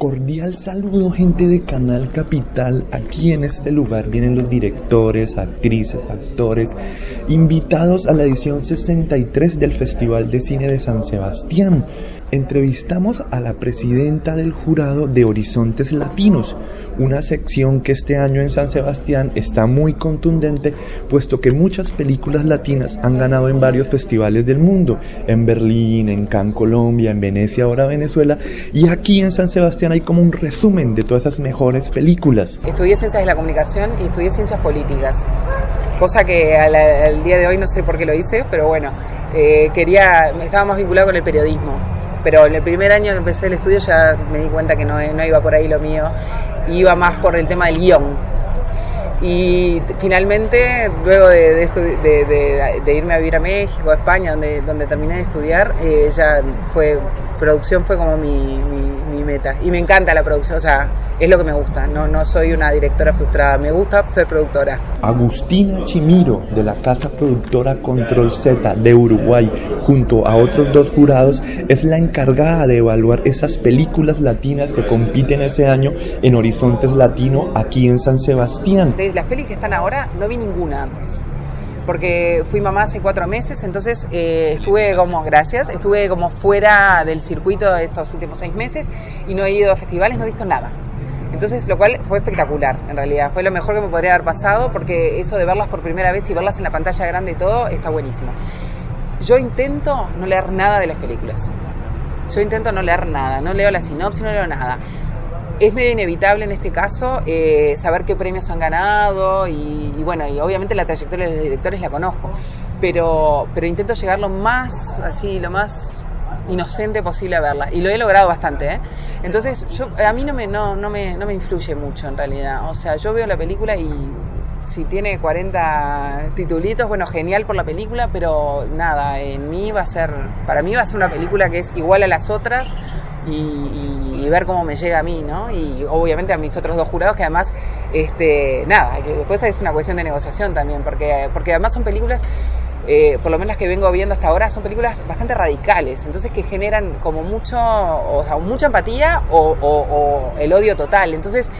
Cordial saludo gente de Canal Capital. Aquí en este lugar vienen los directores, actrices, actores, invitados a la edición 63 del Festival de Cine de San Sebastián entrevistamos a la presidenta del jurado de Horizontes Latinos, una sección que este año en San Sebastián está muy contundente, puesto que muchas películas latinas han ganado en varios festivales del mundo, en Berlín, en Cannes, Colombia, en Venecia, ahora Venezuela, y aquí en San Sebastián hay como un resumen de todas esas mejores películas. Estudié Ciencias de la Comunicación y estudié Ciencias Políticas, cosa que al, día de hoy no sé por qué lo hice, pero bueno, eh, quería, estaba más vinculado con el periodismo pero en el primer año que empecé el estudio ya me di cuenta que no, no iba por ahí lo mío, iba más por el tema del guion. Y finalmente, luego de, de, irme a vivir a México, a España, donde, donde terminé de estudiar, eh, ya fue, producción fue como mi, mi, meta. Y me encanta la producción, o sea, es lo que me gusta, no, no soy una directora frustrada, me gusta ser productora. Agustina Chimiro, de la casa productora Control Z de Uruguay, junto a otros dos jurados, es la encargada de evaluar esas películas latinas que compiten ese año en Horizontes Latino aquí en San Sebastián. De las pelis que están ahora, no vi ninguna antes porque fui mamá hace cuatro meses, entonces eh, estuve como, gracias, estuve como fuera del circuito de estos últimos seis meses y no he ido a festivales, no he visto nada. Entonces, lo cual fue espectacular, en realidad. Fue lo mejor que me podría haber pasado porque eso de verlas por primera vez y verlas en la pantalla grande y todo está buenísimo. Yo intento no leer nada de las películas. Yo intento no leer nada, no leo la sinopsis, no leo nada. Es medio inevitable en este caso eh, saber qué premios han ganado y, bueno, y obviamente la trayectoria de los directores la conozco, pero, pero intento llegar lo más, así, lo más inocente posible a verla. Y lo he logrado bastante, ¿eh? Entonces, yo, a mí no me, no, no, me, no me influye mucho en realidad. O sea, yo veo la película y si tiene 40 titulitos, bueno, genial por la película, pero nada, en mí va a ser, para mí va a ser una película que es igual a las otras y, ver cómo me llega a mí, ¿no? Y obviamente a mis otros dos jurados que además, este, nada, que después es una cuestión de negociación también, porque, porque además son películas eh, por lo menos las que vengo viendo hasta ahora, son películas bastante radicales, entonces que generan como mucho, o sea, mucha empatía o, el odio total. Entonces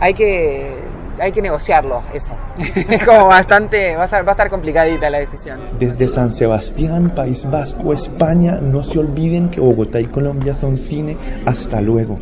hay que, hay que negociarlo, eso. es como bastante, va a, estar, va complicadita la decisión. Desde San Sebastián, País Vasco, España, no se olviden que Bogotá y Colombia son cine. Hasta luego.